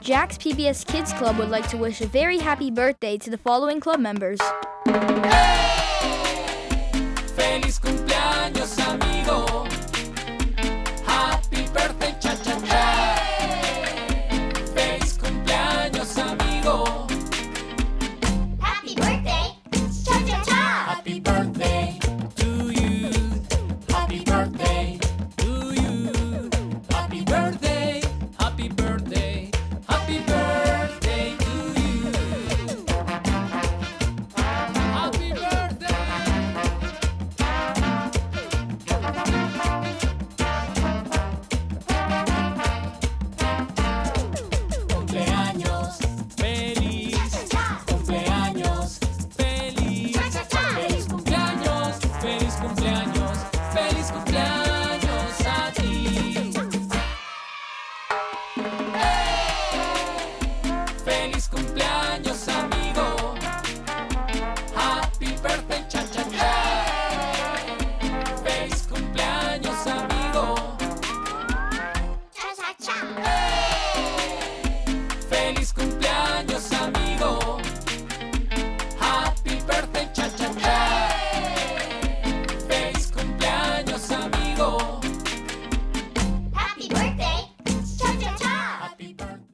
Jack's PBS Kids Club would like to wish a very happy birthday to the following club members. Hey! Feliz cumpleaños, amigo. Happy birthday, chan, chan, chan. Feliz cumpleaños, amigo. Cha, cha, cha. Feliz cumpleaños.